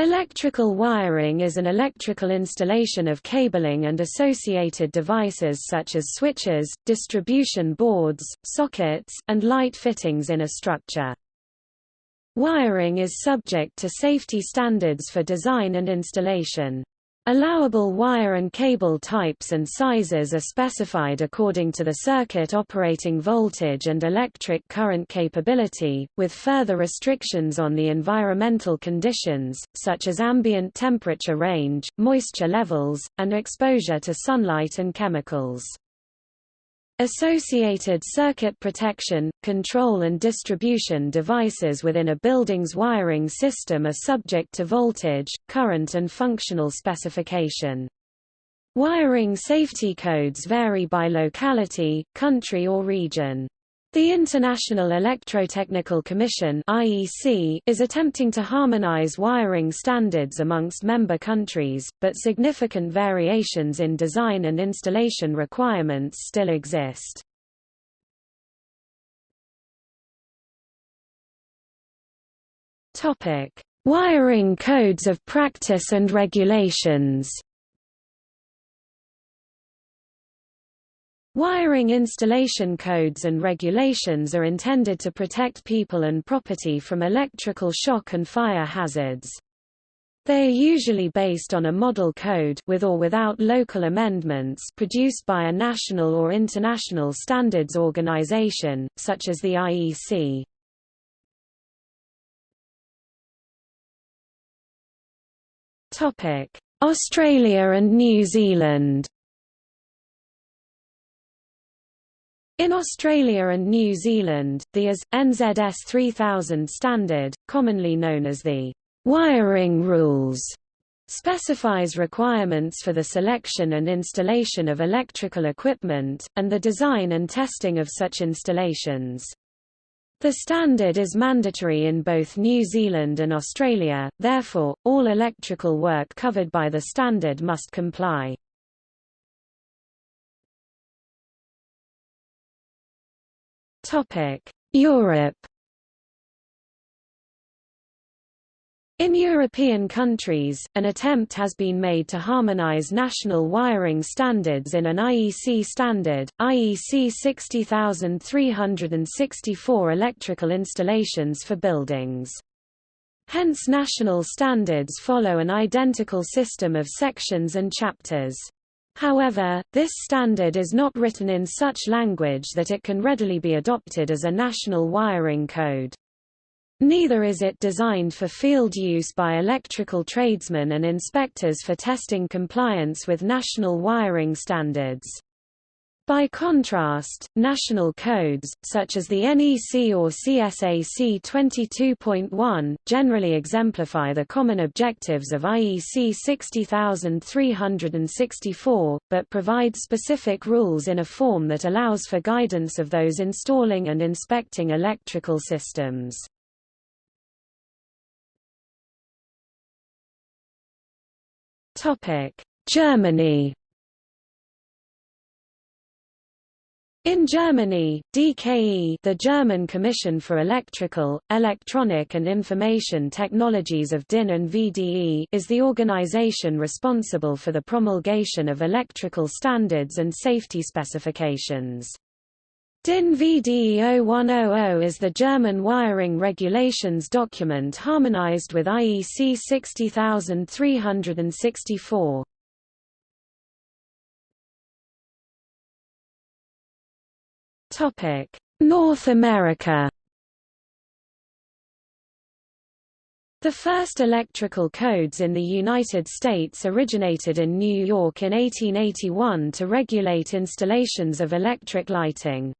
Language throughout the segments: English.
Electrical wiring is an electrical installation of cabling and associated devices such as switches, distribution boards, sockets, and light fittings in a structure. Wiring is subject to safety standards for design and installation. Allowable wire and cable types and sizes are specified according to the circuit operating voltage and electric current capability, with further restrictions on the environmental conditions, such as ambient temperature range, moisture levels, and exposure to sunlight and chemicals. Associated circuit protection, control and distribution devices within a building's wiring system are subject to voltage, current and functional specification. Wiring safety codes vary by locality, country or region. The International Electrotechnical Commission (IEC) is attempting to harmonize wiring standards amongst member countries, but significant variations in design and installation requirements still exist. Topic: Wiring codes of practice and regulations. Wiring installation codes and regulations are intended to protect people and property from electrical shock and fire hazards. They are usually based on a model code with or without local amendments produced by a national or international standards organization, such as the IEC. Australia and New Zealand In Australia and New Zealand, the AS, NZS 3000 standard, commonly known as the wiring rules, specifies requirements for the selection and installation of electrical equipment, and the design and testing of such installations. The standard is mandatory in both New Zealand and Australia, therefore, all electrical work covered by the standard must comply. Europe In European countries, an attempt has been made to harmonize national wiring standards in an IEC standard, IEC 60364 electrical installations for buildings. Hence national standards follow an identical system of sections and chapters. However, this standard is not written in such language that it can readily be adopted as a national wiring code. Neither is it designed for field use by electrical tradesmen and inspectors for testing compliance with national wiring standards. By contrast, national codes, such as the NEC or CSA C22.1, generally exemplify the common objectives of IEC 60364, but provide specific rules in a form that allows for guidance of those installing and inspecting electrical systems. Germany In Germany, DKE the German Commission for Electrical, Electronic and Information Technologies of DIN and VDE is the organization responsible for the promulgation of electrical standards and safety specifications. DIN VDE 0100 is the German wiring regulations document harmonized with IEC 60364. North America. The first electrical codes in the United States originated in New York in 1881 to regulate installations of electric lighting.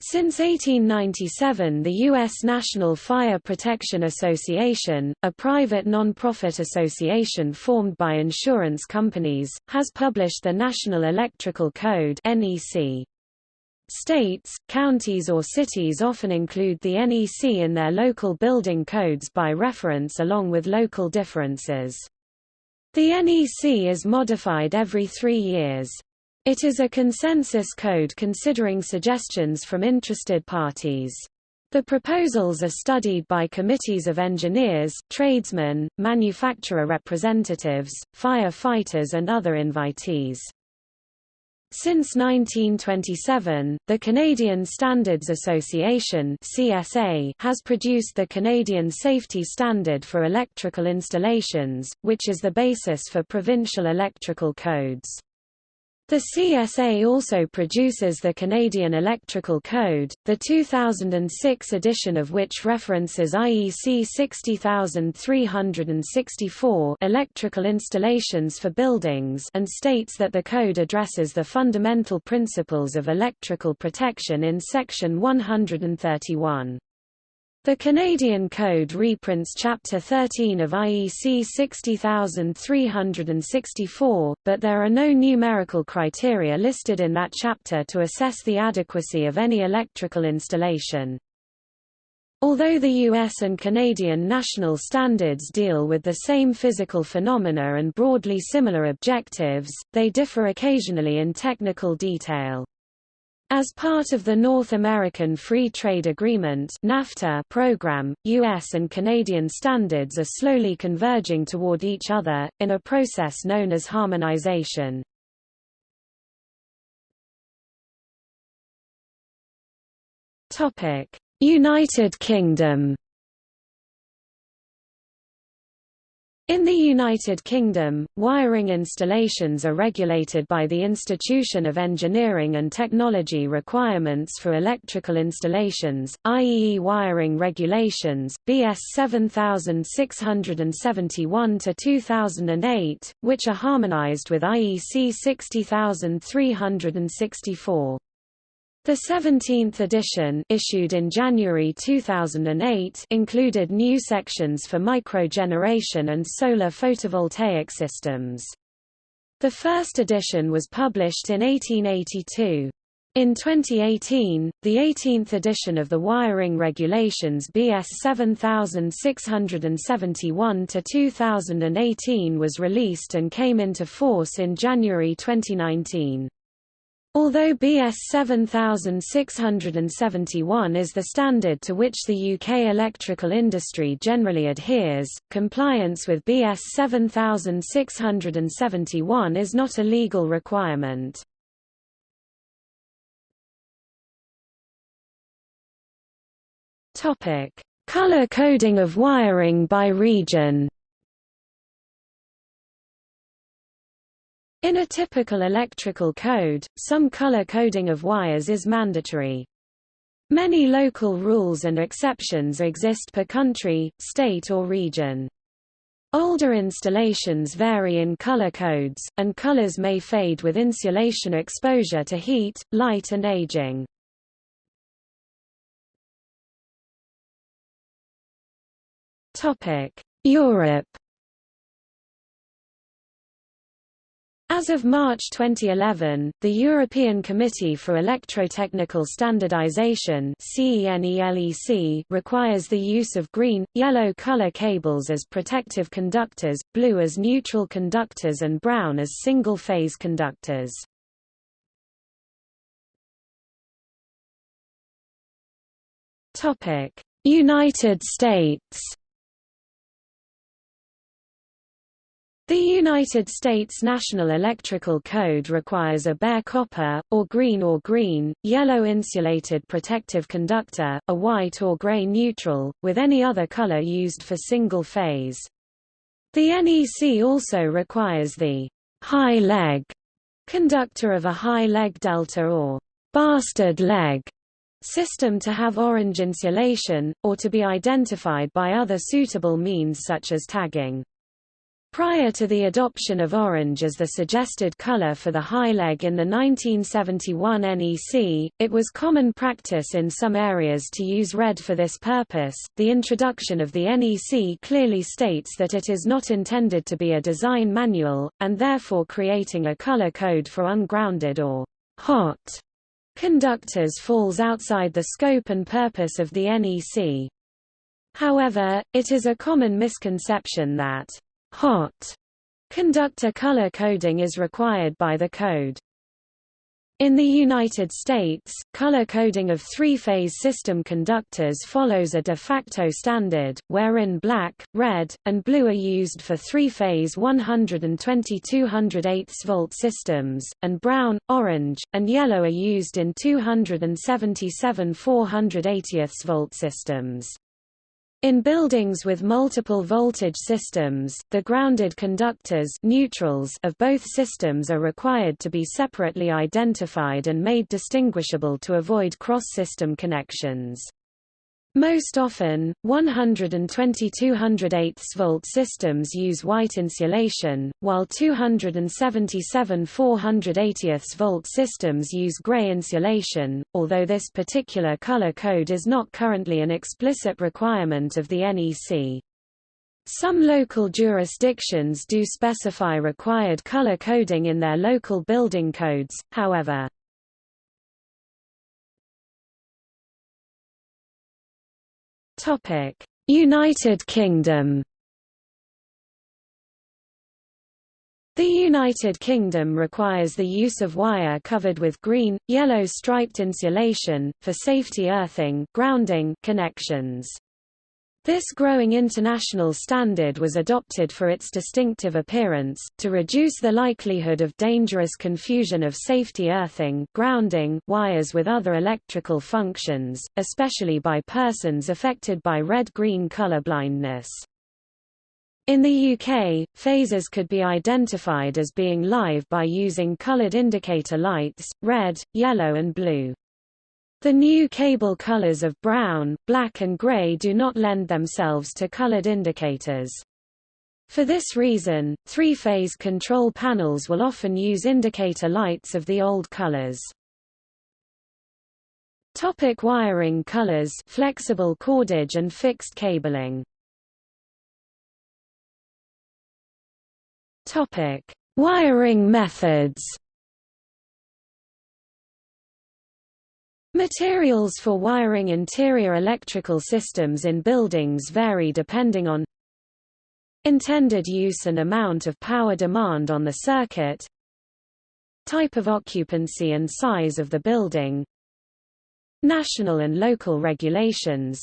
Since 1897 the U.S. National Fire Protection Association, a private non-profit association formed by insurance companies, has published the National Electrical Code NEC. States, counties or cities often include the NEC in their local building codes by reference along with local differences. The NEC is modified every three years. It is a consensus code considering suggestions from interested parties. The proposals are studied by committees of engineers, tradesmen, manufacturer representatives, fire-fighters and other invitees. Since 1927, the Canadian Standards Association (CSA) has produced the Canadian Safety Standard for Electrical Installations, which is the basis for provincial electrical codes. The CSA also produces the Canadian Electrical Code, the 2006 edition of which references IEC 60364 electrical installations for buildings and states that the code addresses the fundamental principles of electrical protection in section 131. The Canadian Code reprints Chapter 13 of IEC 60364, but there are no numerical criteria listed in that chapter to assess the adequacy of any electrical installation. Although the US and Canadian national standards deal with the same physical phenomena and broadly similar objectives, they differ occasionally in technical detail. As part of the North American Free Trade Agreement NAFTA program, U.S. and Canadian standards are slowly converging toward each other, in a process known as harmonization. United Kingdom In the United Kingdom, wiring installations are regulated by the Institution of Engineering and Technology Requirements for Electrical Installations, IEE Wiring Regulations, BS 7671-2008, which are harmonized with IEC 60364. The 17th edition issued in January 2008 included new sections for microgeneration and solar photovoltaic systems. The first edition was published in 1882. In 2018, the 18th edition of the Wiring Regulations BS 7671-2018 was released and came into force in January 2019. Although BS 7671 is the standard to which the UK electrical industry generally adheres, compliance with BS 7671 is not a legal requirement. Color coding of wiring by region In a typical electrical code, some color coding of wires is mandatory. Many local rules and exceptions exist per country, state or region. Older installations vary in color codes, and colors may fade with insulation exposure to heat, light and aging. Europe As of March 2011, the European Committee for Electrotechnical Standardization requires the use of green, yellow color cables as protective conductors, blue as neutral conductors and brown as single-phase conductors. United States The United States National Electrical Code requires a bare copper, or green or green, yellow insulated protective conductor, a white or gray neutral, with any other color used for single phase. The NEC also requires the high leg conductor of a high leg delta or bastard leg system to have orange insulation, or to be identified by other suitable means such as tagging. Prior to the adoption of orange as the suggested color for the high leg in the 1971 NEC, it was common practice in some areas to use red for this purpose. The introduction of the NEC clearly states that it is not intended to be a design manual, and therefore creating a color code for ungrounded or hot conductors falls outside the scope and purpose of the NEC. However, it is a common misconception that hot conductor color coding is required by the code. In the United States, color coding of three-phase system conductors follows a de facto standard, wherein black, red, and blue are used for three-phase 120 208 volt systems, and brown, orange, and yellow are used in 277 480 volt systems. In buildings with multiple voltage systems, the grounded conductors neutrals of both systems are required to be separately identified and made distinguishable to avoid cross-system connections. Most often, 120 208 volt systems use white insulation, while 277 480 volt systems use gray insulation, although this particular color code is not currently an explicit requirement of the NEC. Some local jurisdictions do specify required color coding in their local building codes, however. United Kingdom. The United Kingdom requires the use of wire covered with green, yellow striped insulation, for safety earthing grounding connections. This growing international standard was adopted for its distinctive appearance, to reduce the likelihood of dangerous confusion of safety earthing grounding wires with other electrical functions, especially by persons affected by red-green color blindness. In the UK, phases could be identified as being live by using colored indicator lights, red, yellow and blue. The new cable colors of brown, black and gray do not lend themselves to colored indicators. For this reason, three-phase control panels will often use indicator lights of the old colors. Topic wiring colors flexible cordage and fixed cabling Topic Wiring methods Materials for wiring interior electrical systems in buildings vary depending on intended use and amount of power demand on the circuit type of occupancy and size of the building national and local regulations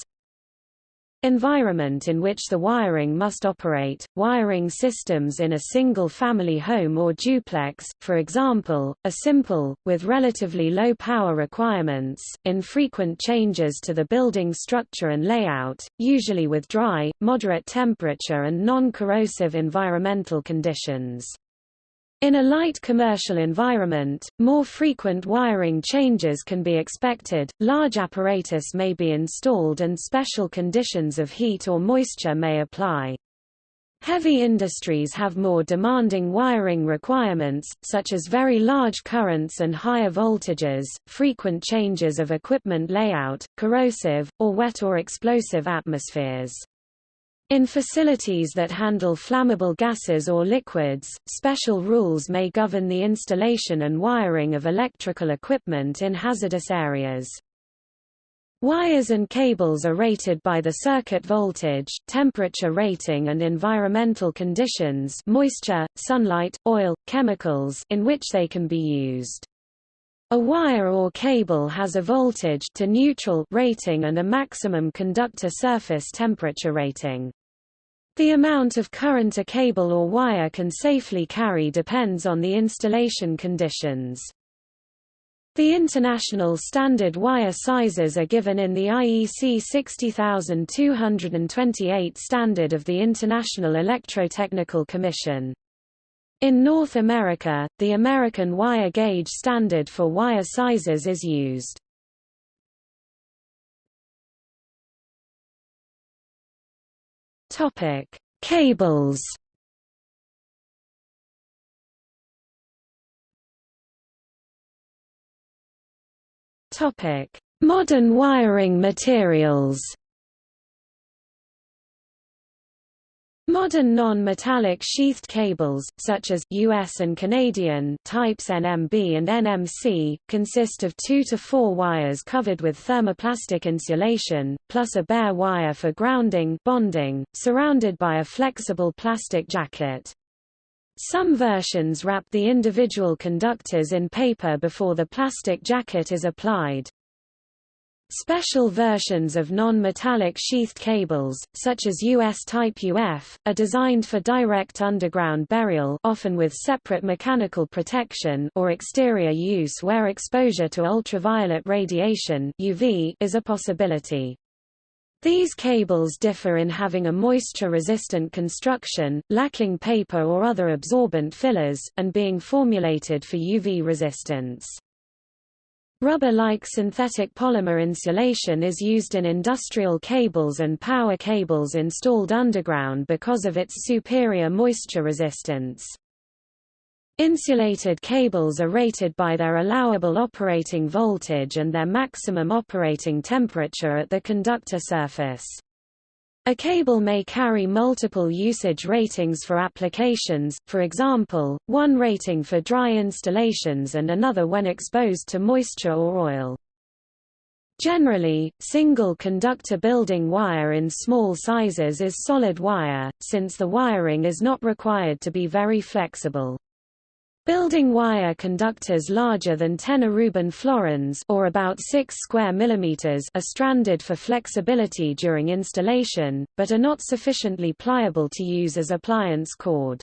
Environment in which the wiring must operate, wiring systems in a single-family home or duplex, for example, are simple, with relatively low power requirements, infrequent changes to the building structure and layout, usually with dry, moderate temperature and non-corrosive environmental conditions. In a light commercial environment, more frequent wiring changes can be expected, large apparatus may be installed and special conditions of heat or moisture may apply. Heavy industries have more demanding wiring requirements, such as very large currents and higher voltages, frequent changes of equipment layout, corrosive, or wet or explosive atmospheres. In facilities that handle flammable gases or liquids, special rules may govern the installation and wiring of electrical equipment in hazardous areas. Wires and cables are rated by the circuit voltage, temperature rating and environmental conditions moisture, sunlight, oil, chemicals in which they can be used. A wire or cable has a voltage to neutral rating and a maximum conductor surface temperature rating. The amount of current a cable or wire can safely carry depends on the installation conditions. The international standard wire sizes are given in the IEC 60228 standard of the International Electrotechnical Commission. In North America, the American wire gauge standard for wire sizes is used. Topic: Cables. Topic: Modern wiring materials. Modern non-metallic sheathed cables, such as US and Canadian types NMB and NMC, consist of two to four wires covered with thermoplastic insulation, plus a bare wire for grounding bonding, surrounded by a flexible plastic jacket. Some versions wrap the individual conductors in paper before the plastic jacket is applied. Special versions of non-metallic sheathed cables, such as US-type UF, are designed for direct underground burial often with separate mechanical protection or exterior use where exposure to ultraviolet radiation UV is a possibility. These cables differ in having a moisture-resistant construction, lacking paper or other absorbent fillers, and being formulated for UV resistance. Rubber-like synthetic polymer insulation is used in industrial cables and power cables installed underground because of its superior moisture resistance. Insulated cables are rated by their allowable operating voltage and their maximum operating temperature at the conductor surface. A cable may carry multiple usage ratings for applications, for example, one rating for dry installations and another when exposed to moisture or oil. Generally, single conductor building wire in small sizes is solid wire, since the wiring is not required to be very flexible. Building wire conductors larger than 10 Aruban florins or about 6 square millimeters are stranded for flexibility during installation, but are not sufficiently pliable to use as appliance cord.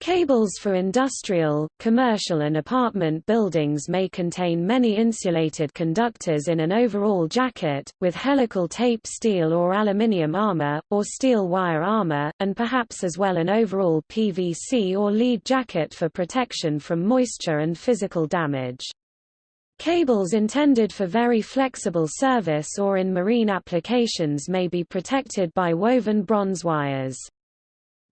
Cables for industrial, commercial and apartment buildings may contain many insulated conductors in an overall jacket, with helical tape steel or aluminium armor, or steel wire armor, and perhaps as well an overall PVC or lead jacket for protection from moisture and physical damage. Cables intended for very flexible service or in marine applications may be protected by woven bronze wires.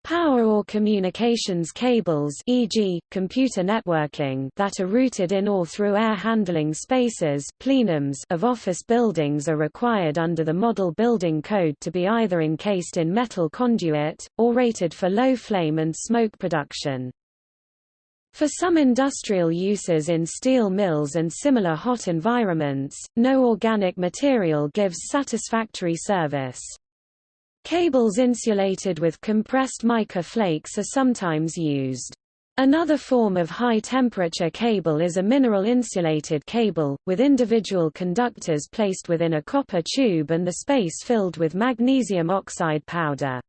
Power or communications cables e.g., computer networking that are routed in or through air handling spaces plenums of office buildings are required under the Model Building Code to be either encased in metal conduit, or rated for low flame and smoke production. For some industrial uses in steel mills and similar hot environments, no organic material gives satisfactory service. Cables insulated with compressed mica flakes are sometimes used. Another form of high-temperature cable is a mineral-insulated cable, with individual conductors placed within a copper tube and the space filled with magnesium oxide powder.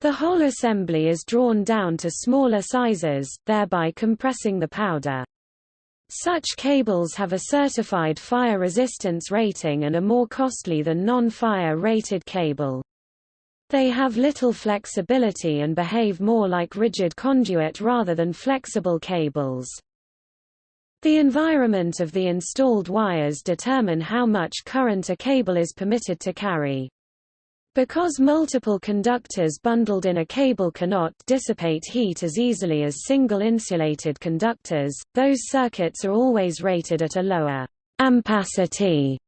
The whole assembly is drawn down to smaller sizes, thereby compressing the powder. Such cables have a certified fire resistance rating and are more costly than non-fire rated cable. They have little flexibility and behave more like rigid conduit rather than flexible cables. The environment of the installed wires determine how much current a cable is permitted to carry. Because multiple conductors bundled in a cable cannot dissipate heat as easily as single insulated conductors, those circuits are always rated at a lower ampacity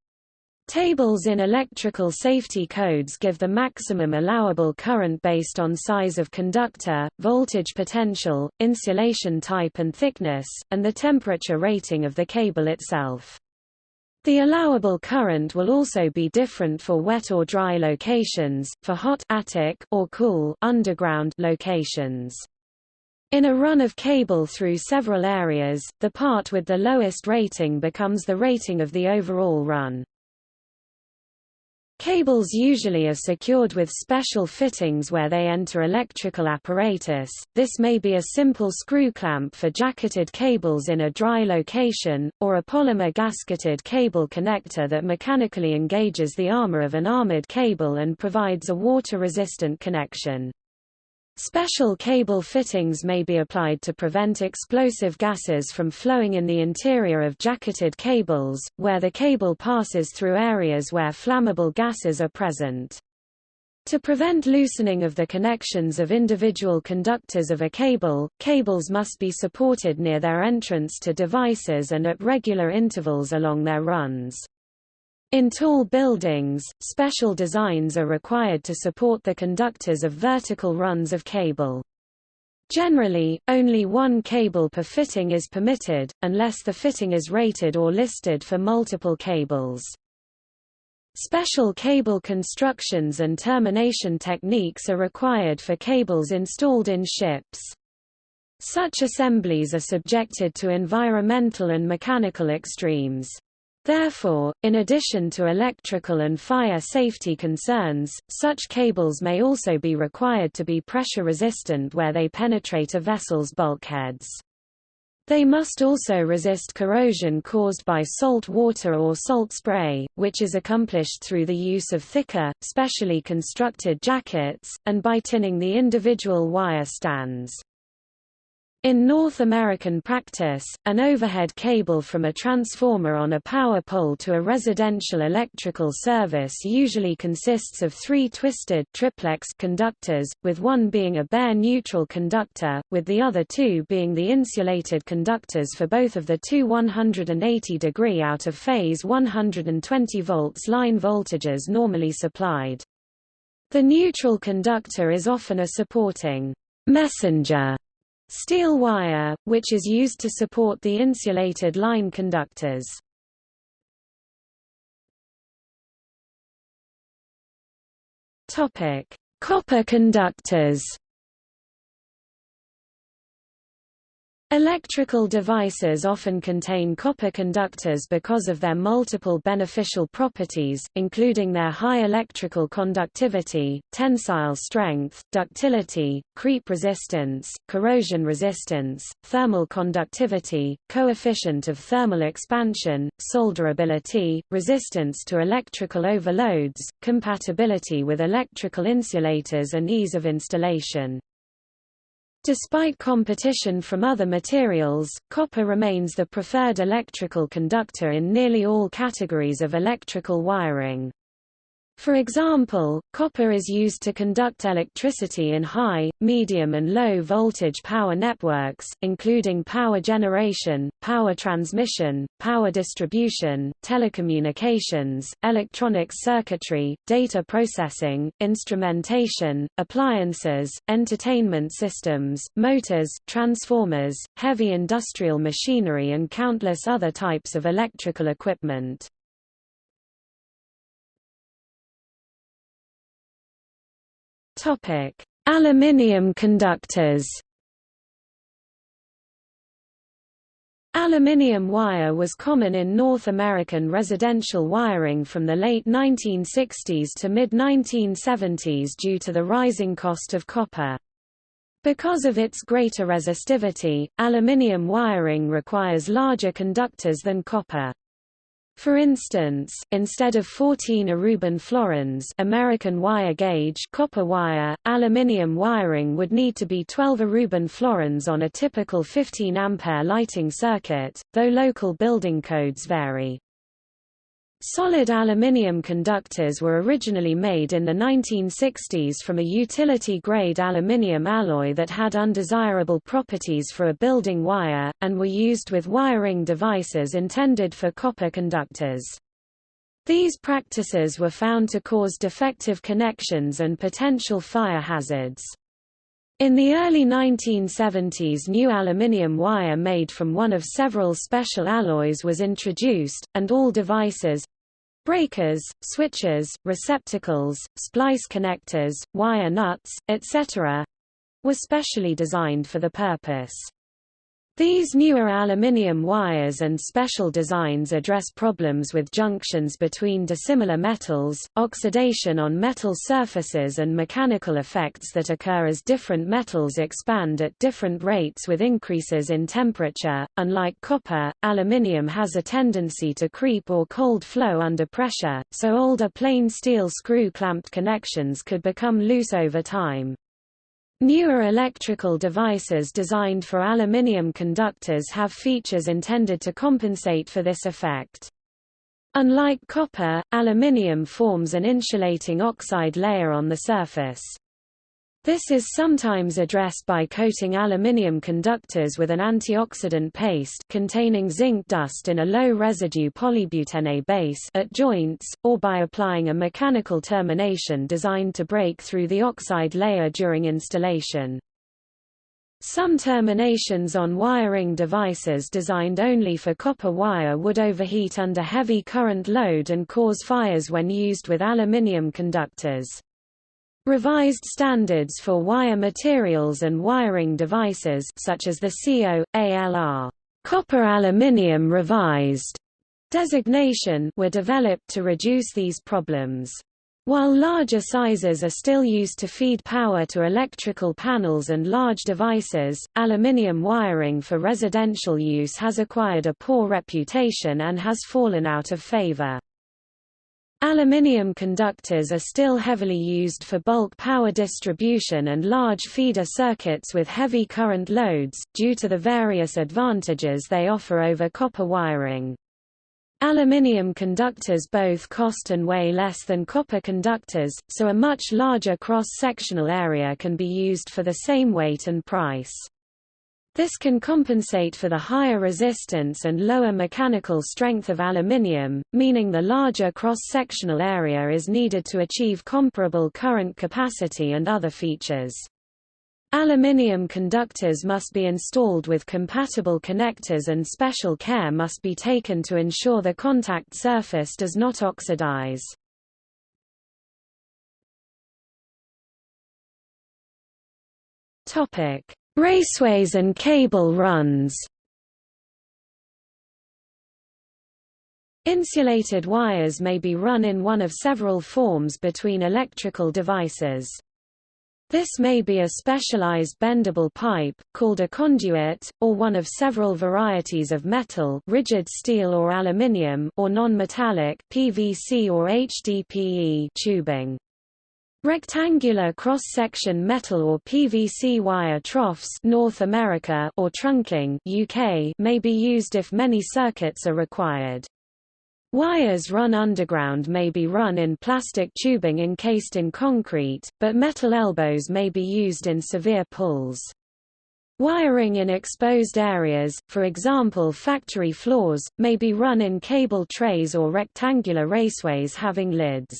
Tables in electrical safety codes give the maximum allowable current based on size of conductor, voltage potential, insulation type and thickness, and the temperature rating of the cable itself. The allowable current will also be different for wet or dry locations, for hot attic or cool underground locations. In a run of cable through several areas, the part with the lowest rating becomes the rating of the overall run. Cables usually are secured with special fittings where they enter electrical apparatus, this may be a simple screw clamp for jacketed cables in a dry location, or a polymer gasketed cable connector that mechanically engages the armor of an armored cable and provides a water-resistant connection. Special cable fittings may be applied to prevent explosive gases from flowing in the interior of jacketed cables, where the cable passes through areas where flammable gases are present. To prevent loosening of the connections of individual conductors of a cable, cables must be supported near their entrance to devices and at regular intervals along their runs. In tall buildings, special designs are required to support the conductors of vertical runs of cable. Generally, only one cable per fitting is permitted, unless the fitting is rated or listed for multiple cables. Special cable constructions and termination techniques are required for cables installed in ships. Such assemblies are subjected to environmental and mechanical extremes. Therefore, in addition to electrical and fire safety concerns, such cables may also be required to be pressure resistant where they penetrate a vessel's bulkheads. They must also resist corrosion caused by salt water or salt spray, which is accomplished through the use of thicker, specially constructed jackets, and by tinning the individual wire stands. In North American practice, an overhead cable from a transformer on a power pole to a residential electrical service usually consists of three twisted triplex conductors, with one being a bare neutral conductor, with the other two being the insulated conductors for both of the two 180 degree out of phase 120 volts line voltages normally supplied. The neutral conductor is often a supporting messenger Steel wire, which is used to support the insulated line conductors. Copper conductors Electrical devices often contain copper conductors because of their multiple beneficial properties, including their high electrical conductivity, tensile strength, ductility, creep resistance, corrosion resistance, thermal conductivity, coefficient of thermal expansion, solderability, resistance to electrical overloads, compatibility with electrical insulators and ease of installation. Despite competition from other materials, copper remains the preferred electrical conductor in nearly all categories of electrical wiring. For example, copper is used to conduct electricity in high, medium and low voltage power networks, including power generation, power transmission, power distribution, telecommunications, electronics circuitry, data processing, instrumentation, appliances, entertainment systems, motors, transformers, heavy industrial machinery and countless other types of electrical equipment. Topic: Aluminium conductors. Aluminium wire was common in North American residential wiring from the late 1960s to mid-1970s due to the rising cost of copper. Because of its greater resistivity, aluminium wiring requires larger conductors than copper. For instance, instead of 14 Aruban florins American wire gauge copper wire, aluminium wiring would need to be 12 Aruban florins on a typical 15 ampere lighting circuit, though local building codes vary. Solid aluminium conductors were originally made in the 1960s from a utility-grade aluminium alloy that had undesirable properties for a building wire, and were used with wiring devices intended for copper conductors. These practices were found to cause defective connections and potential fire hazards. In the early 1970s new aluminium wire made from one of several special alloys was introduced, and all devices—breakers, switches, receptacles, splice connectors, wire nuts, etc.—were specially designed for the purpose. These newer aluminium wires and special designs address problems with junctions between dissimilar metals, oxidation on metal surfaces and mechanical effects that occur as different metals expand at different rates with increases in temperature. Unlike copper, aluminium has a tendency to creep or cold flow under pressure, so older plain steel screw-clamped connections could become loose over time. Newer electrical devices designed for aluminium conductors have features intended to compensate for this effect. Unlike copper, aluminium forms an insulating oxide layer on the surface. This is sometimes addressed by coating aluminium conductors with an antioxidant paste containing zinc dust in a low-residue polybutene base at joints, or by applying a mechanical termination designed to break through the oxide layer during installation. Some terminations on wiring devices designed only for copper wire would overheat under heavy current load and cause fires when used with aluminium conductors. Revised standards for wire materials and wiring devices such as the CO, ALR copper aluminium revised designation were developed to reduce these problems. While larger sizes are still used to feed power to electrical panels and large devices, aluminium wiring for residential use has acquired a poor reputation and has fallen out of favor. Aluminium conductors are still heavily used for bulk power distribution and large feeder circuits with heavy current loads, due to the various advantages they offer over copper wiring. Aluminium conductors both cost and weigh less than copper conductors, so a much larger cross-sectional area can be used for the same weight and price. This can compensate for the higher resistance and lower mechanical strength of aluminium, meaning the larger cross-sectional area is needed to achieve comparable current capacity and other features. Aluminium conductors must be installed with compatible connectors and special care must be taken to ensure the contact surface does not oxidize. Raceways and cable runs Insulated wires may be run in one of several forms between electrical devices. This may be a specialized bendable pipe, called a conduit, or one of several varieties of metal rigid steel or aluminium or non-metallic PVC or HDPE tubing. Rectangular cross-section metal or PVC wire troughs North America or trunking UK may be used if many circuits are required. Wires run underground may be run in plastic tubing encased in concrete, but metal elbows may be used in severe pulls. Wiring in exposed areas, for example factory floors, may be run in cable trays or rectangular raceways having lids.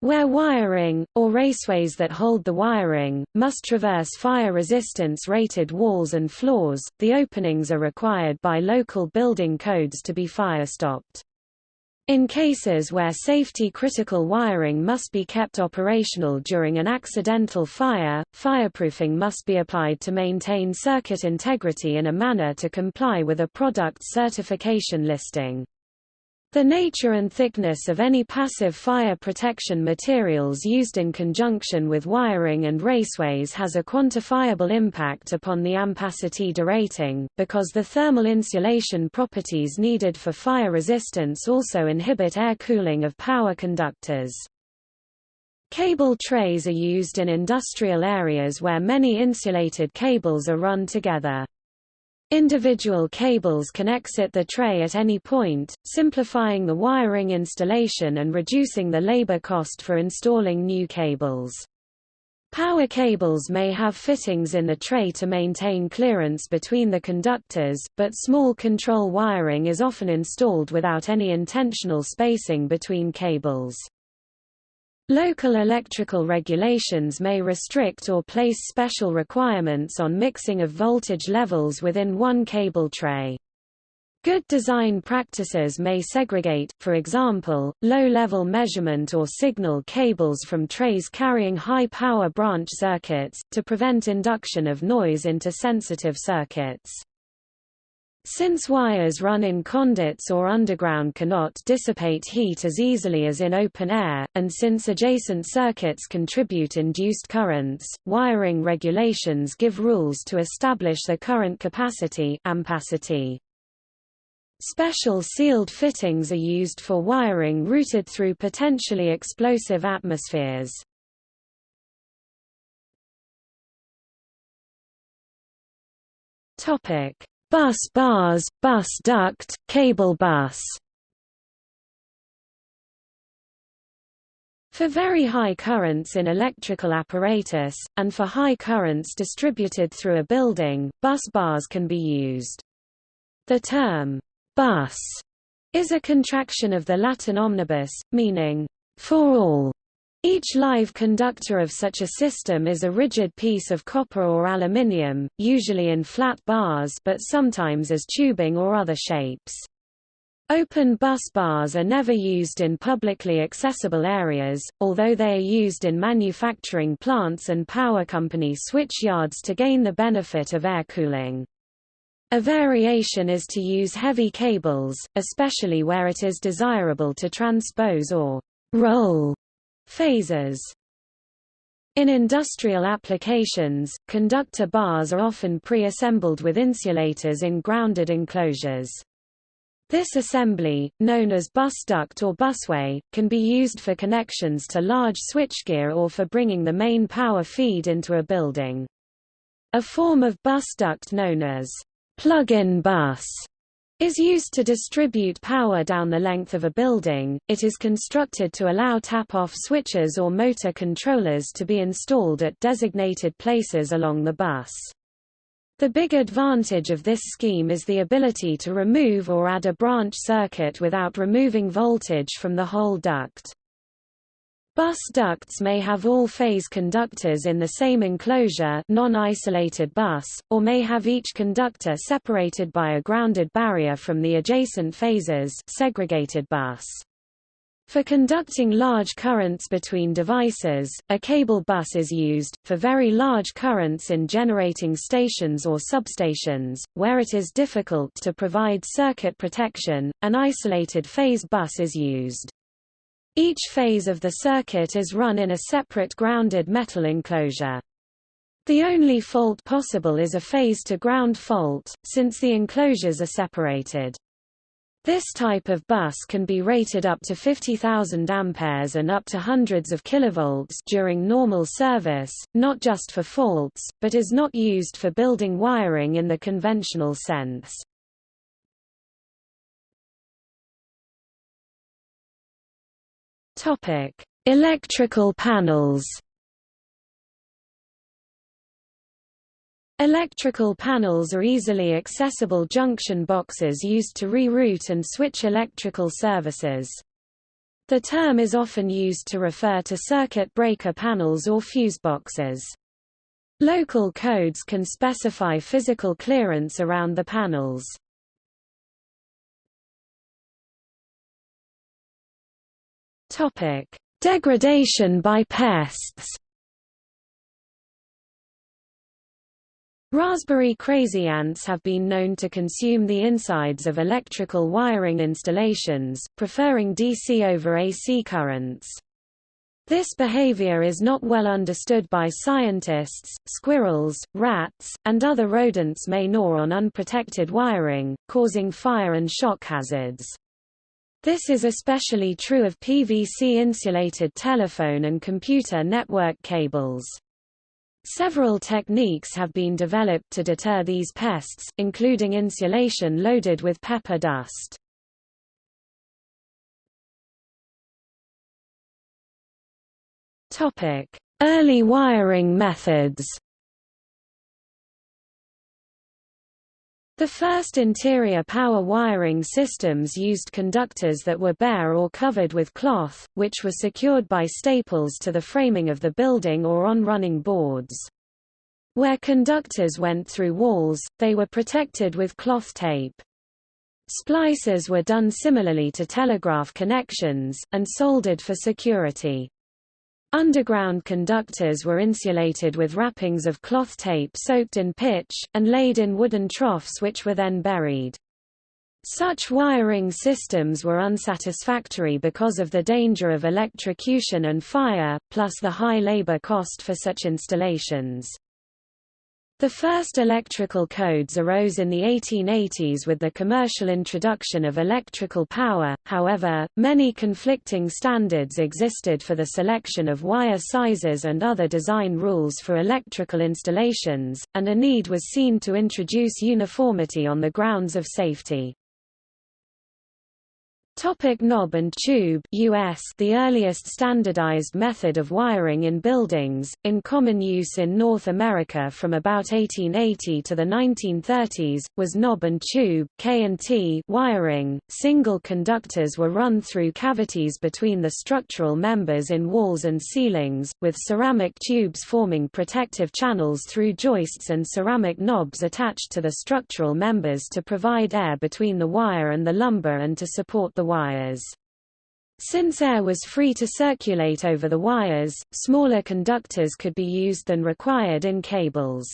Where wiring, or raceways that hold the wiring, must traverse fire resistance rated walls and floors, the openings are required by local building codes to be fire-stopped. In cases where safety-critical wiring must be kept operational during an accidental fire, fireproofing must be applied to maintain circuit integrity in a manner to comply with a product certification listing. The nature and thickness of any passive fire protection materials used in conjunction with wiring and raceways has a quantifiable impact upon the ampacity derating, because the thermal insulation properties needed for fire resistance also inhibit air cooling of power conductors. Cable trays are used in industrial areas where many insulated cables are run together. Individual cables can exit the tray at any point, simplifying the wiring installation and reducing the labor cost for installing new cables. Power cables may have fittings in the tray to maintain clearance between the conductors, but small control wiring is often installed without any intentional spacing between cables. Local electrical regulations may restrict or place special requirements on mixing of voltage levels within one cable tray. Good design practices may segregate, for example, low-level measurement or signal cables from trays carrying high-power branch circuits, to prevent induction of noise into sensitive circuits. Since wires run in conduits or underground cannot dissipate heat as easily as in open air, and since adjacent circuits contribute induced currents, wiring regulations give rules to establish the current capacity ampacity. Special sealed fittings are used for wiring routed through potentially explosive atmospheres. Topic: Bus bars, bus duct, cable bus For very high currents in electrical apparatus, and for high currents distributed through a building, bus bars can be used. The term, bus, is a contraction of the Latin omnibus, meaning, for all. Each live conductor of such a system is a rigid piece of copper or aluminium, usually in flat bars but sometimes as tubing or other shapes. Open bus bars are never used in publicly accessible areas, although they are used in manufacturing plants and power company switch yards to gain the benefit of air cooling. A variation is to use heavy cables, especially where it is desirable to transpose or roll phases. In industrial applications, conductor bars are often pre-assembled with insulators in grounded enclosures. This assembly, known as bus duct or busway, can be used for connections to large switchgear or for bringing the main power feed into a building. A form of bus duct known as plug-in bus is used to distribute power down the length of a building. It is constructed to allow tap-off switches or motor controllers to be installed at designated places along the bus. The big advantage of this scheme is the ability to remove or add a branch circuit without removing voltage from the whole duct. Bus ducts may have all-phase conductors in the same enclosure non-isolated bus, or may have each conductor separated by a grounded barrier from the adjacent phases segregated bus. For conducting large currents between devices, a cable bus is used. For very large currents in generating stations or substations, where it is difficult to provide circuit protection, an isolated phase bus is used. Each phase of the circuit is run in a separate grounded metal enclosure. The only fault possible is a phase-to-ground fault, since the enclosures are separated. This type of bus can be rated up to 50,000 amperes and up to hundreds of kilovolts during normal service, not just for faults, but is not used for building wiring in the conventional sense. Topic: Electrical panels. Electrical panels are easily accessible junction boxes used to reroute and switch electrical services. The term is often used to refer to circuit breaker panels or fuse boxes. Local codes can specify physical clearance around the panels. Topic: Degradation by pests. Raspberry crazy ants have been known to consume the insides of electrical wiring installations, preferring DC over AC currents. This behavior is not well understood by scientists. Squirrels, rats, and other rodents may gnaw on unprotected wiring, causing fire and shock hazards. This is especially true of PVC-insulated telephone and computer network cables. Several techniques have been developed to deter these pests, including insulation loaded with pepper dust. Early wiring methods The first interior power wiring systems used conductors that were bare or covered with cloth, which were secured by staples to the framing of the building or on running boards. Where conductors went through walls, they were protected with cloth tape. Splices were done similarly to telegraph connections, and soldered for security. Underground conductors were insulated with wrappings of cloth tape soaked in pitch, and laid in wooden troughs which were then buried. Such wiring systems were unsatisfactory because of the danger of electrocution and fire, plus the high labor cost for such installations. The first electrical codes arose in the 1880s with the commercial introduction of electrical power, however, many conflicting standards existed for the selection of wire sizes and other design rules for electrical installations, and a need was seen to introduce uniformity on the grounds of safety. Topic knob and tube US The earliest standardized method of wiring in buildings, in common use in North America from about 1880 to the 1930s, was knob and tube K&T wiring. Single conductors were run through cavities between the structural members in walls and ceilings, with ceramic tubes forming protective channels through joists and ceramic knobs attached to the structural members to provide air between the wire and the lumber and to support the wires. Since air was free to circulate over the wires, smaller conductors could be used than required in cables.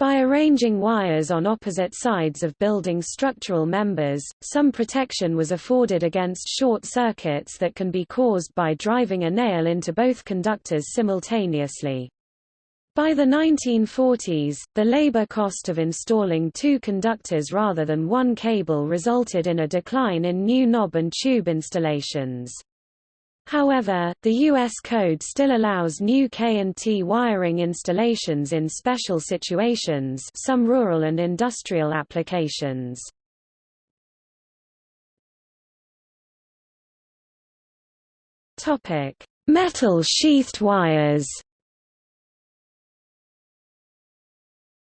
By arranging wires on opposite sides of building structural members, some protection was afforded against short circuits that can be caused by driving a nail into both conductors simultaneously. By the 1940s, the labor cost of installing two conductors rather than one cable resulted in a decline in new knob and tube installations. However, the U.S. code still allows new K&T wiring installations in special situations some rural and industrial applications. Metal sheathed wires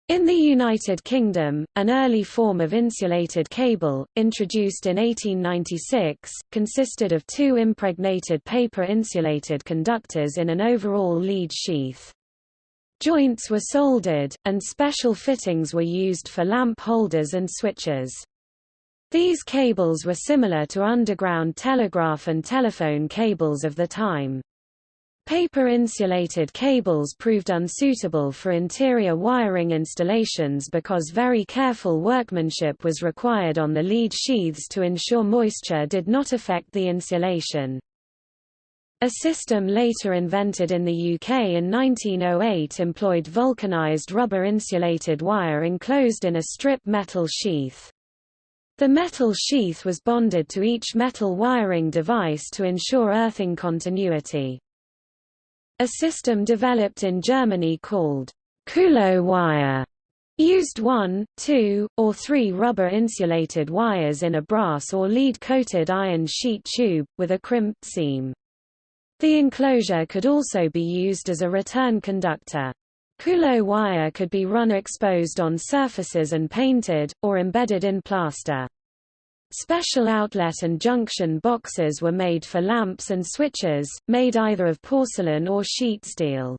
In the United Kingdom, an early form of insulated cable, introduced in 1896, consisted of two impregnated paper-insulated conductors in an overall lead sheath. Joints were soldered, and special fittings were used for lamp holders and switches. These cables were similar to underground telegraph and telephone cables of the time. Paper-insulated cables proved unsuitable for interior wiring installations because very careful workmanship was required on the lead sheaths to ensure moisture did not affect the insulation. A system later invented in the UK in 1908 employed vulcanized rubber-insulated wire enclosed in a strip metal sheath. The metal sheath was bonded to each metal wiring device to ensure earthing continuity. A system developed in Germany called Kuhlo wire used one, two, or three rubber-insulated wires in a brass or lead-coated iron sheet tube, with a crimped seam. The enclosure could also be used as a return conductor. Kuhlo wire could be run exposed on surfaces and painted, or embedded in plaster. Special outlet and junction boxes were made for lamps and switches, made either of porcelain or sheet steel.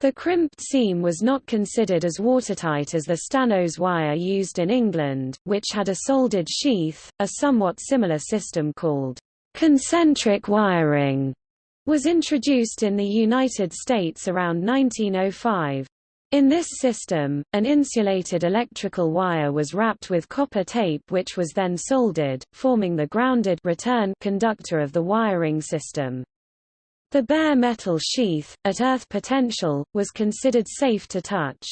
The crimped seam was not considered as watertight as the Stannos wire used in England, which had a soldered sheath. A somewhat similar system called concentric wiring was introduced in the United States around 1905. In this system, an insulated electrical wire was wrapped with copper tape which was then soldered, forming the grounded return conductor of the wiring system. The bare metal sheath, at earth potential, was considered safe to touch.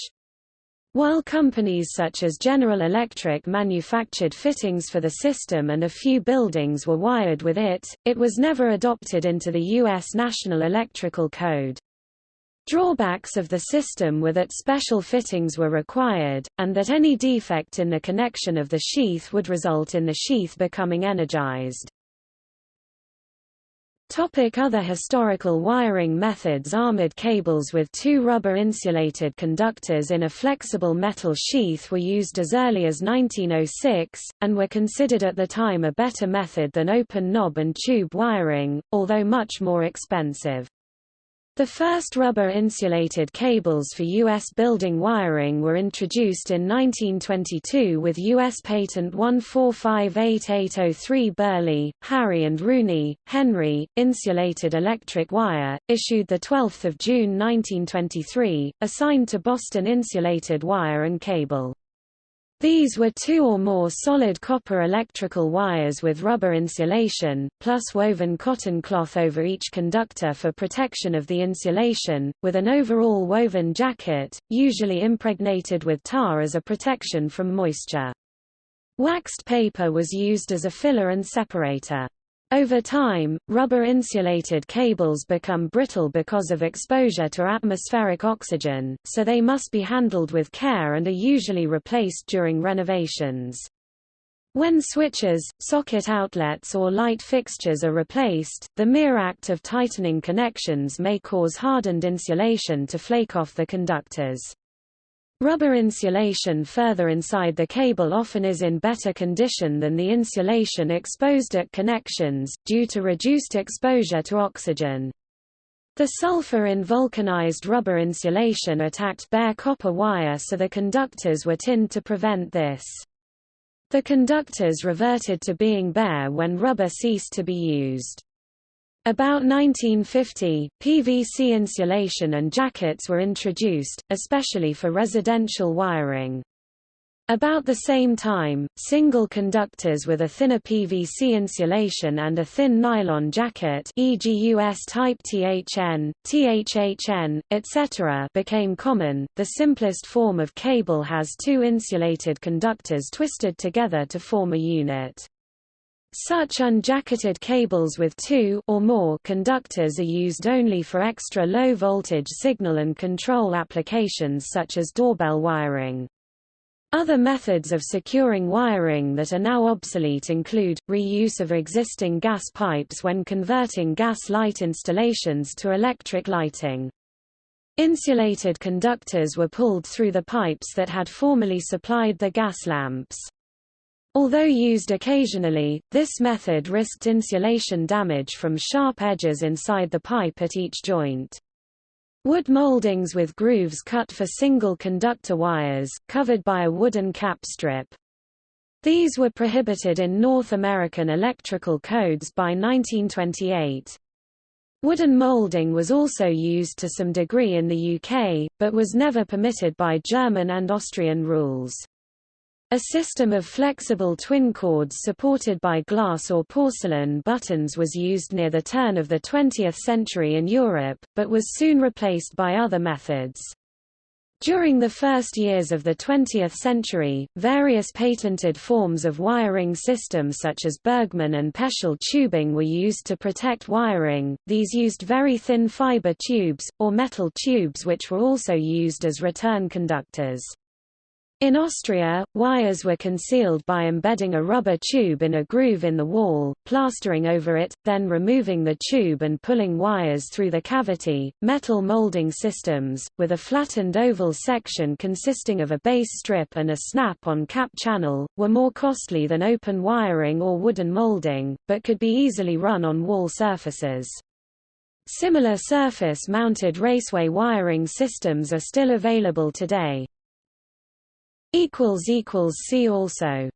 While companies such as General Electric manufactured fittings for the system and a few buildings were wired with it, it was never adopted into the U.S. National Electrical Code. Drawbacks of the system were that special fittings were required, and that any defect in the connection of the sheath would result in the sheath becoming energized. Topic other historical wiring methods Armored cables with two rubber-insulated conductors in a flexible metal sheath were used as early as 1906, and were considered at the time a better method than open knob and tube wiring, although much more expensive. The first rubber-insulated cables for U.S. building wiring were introduced in 1922 with U.S. Patent 1458803 Burley, Harry and Rooney, Henry, insulated electric wire, issued 12 June 1923, assigned to Boston Insulated Wire and Cable. These were two or more solid copper electrical wires with rubber insulation, plus woven cotton cloth over each conductor for protection of the insulation, with an overall woven jacket, usually impregnated with tar as a protection from moisture. Waxed paper was used as a filler and separator. Over time, rubber-insulated cables become brittle because of exposure to atmospheric oxygen, so they must be handled with care and are usually replaced during renovations. When switches, socket outlets or light fixtures are replaced, the mere act of tightening connections may cause hardened insulation to flake off the conductors. Rubber insulation further inside the cable often is in better condition than the insulation exposed at connections, due to reduced exposure to oxygen. The sulfur in vulcanized rubber insulation attacked bare copper wire so the conductors were tinned to prevent this. The conductors reverted to being bare when rubber ceased to be used. About 1950, PVC insulation and jackets were introduced, especially for residential wiring. About the same time, single conductors with a thinner PVC insulation and a thin nylon jacket e.g. US type THN, THHN, etc. became common. The simplest form of cable has two insulated conductors twisted together to form a unit. Such unjacketed cables with two or more conductors are used only for extra low voltage signal and control applications such as doorbell wiring. Other methods of securing wiring that are now obsolete include, reuse of existing gas pipes when converting gas light installations to electric lighting. Insulated conductors were pulled through the pipes that had formerly supplied the gas lamps. Although used occasionally, this method risked insulation damage from sharp edges inside the pipe at each joint. Wood moldings with grooves cut for single conductor wires, covered by a wooden cap strip. These were prohibited in North American electrical codes by 1928. Wooden molding was also used to some degree in the UK, but was never permitted by German and Austrian rules. A system of flexible twin cords supported by glass or porcelain buttons was used near the turn of the 20th century in Europe, but was soon replaced by other methods. During the first years of the 20th century, various patented forms of wiring systems such as Bergmann and Peschel tubing were used to protect wiring. These used very thin fiber tubes, or metal tubes which were also used as return conductors. In Austria, wires were concealed by embedding a rubber tube in a groove in the wall, plastering over it, then removing the tube and pulling wires through the cavity. Metal molding systems, with a flattened oval section consisting of a base strip and a snap-on cap channel, were more costly than open wiring or wooden molding, but could be easily run on wall surfaces. Similar surface-mounted raceway wiring systems are still available today. See also